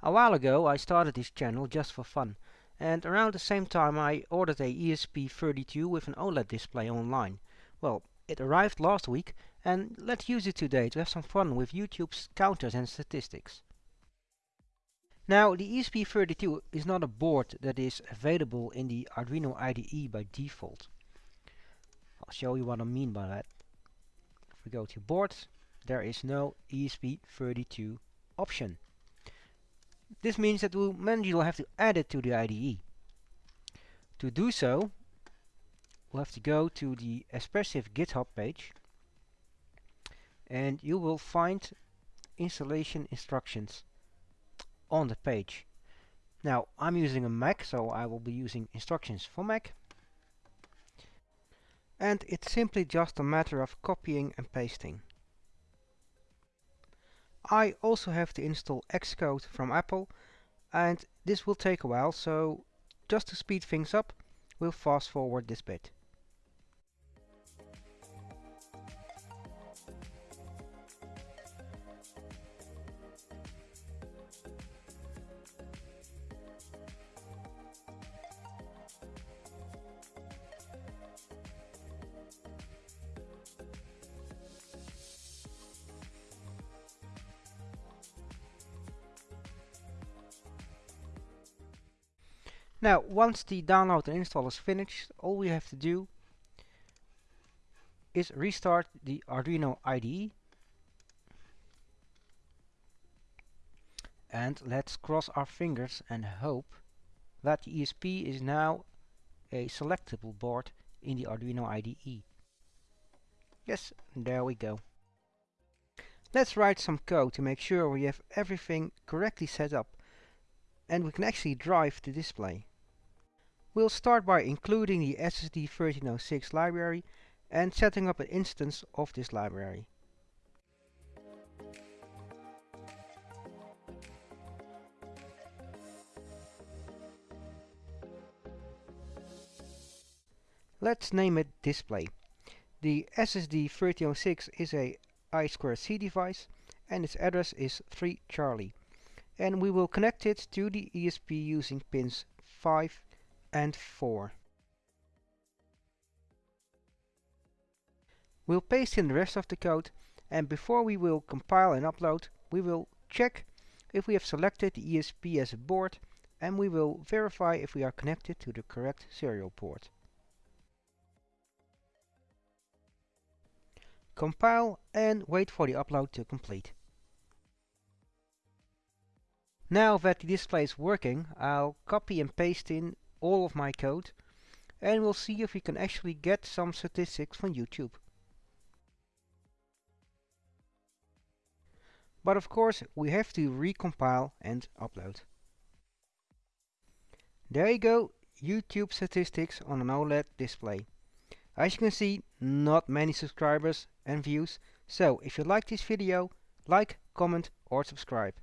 A while ago I started this channel just for fun, and around the same time I ordered a ESP32 with an OLED display online. Well, it arrived last week, and let's use it today to have some fun with YouTube's counters and statistics. Now, the ESP32 is not a board that is available in the Arduino IDE by default. I'll show you what I mean by that. If we go to boards, there is no ESP32 option. This means that we'll manually have to add it to the IDE. To do so, we'll have to go to the Espressif GitHub page and you will find installation instructions on the page. Now I'm using a Mac so I will be using instructions for Mac and it's simply just a matter of copying and pasting. I also have to install Xcode from Apple and this will take a while so just to speed things up we'll fast forward this bit. Now, once the download and install is finished, all we have to do is restart the Arduino IDE. And let's cross our fingers and hope that the ESP is now a selectable board in the Arduino IDE. Yes, there we go. Let's write some code to make sure we have everything correctly set up and we can actually drive the display. We'll start by including the SSD1306 library and setting up an instance of this library. Let's name it display. The SSD1306 is a I2C device and its address is 3 Charlie and we will connect it to the ESP using pins 5 and 4. We'll paste in the rest of the code and before we will compile and upload we will check if we have selected the ESP as a board and we will verify if we are connected to the correct serial port. Compile and wait for the upload to complete. Now that the display is working, I'll copy and paste in all of my code and we'll see if we can actually get some statistics from YouTube. But of course we have to recompile and upload. There you go, YouTube statistics on an OLED display. As you can see, not many subscribers and views, so if you like this video, like, comment or subscribe.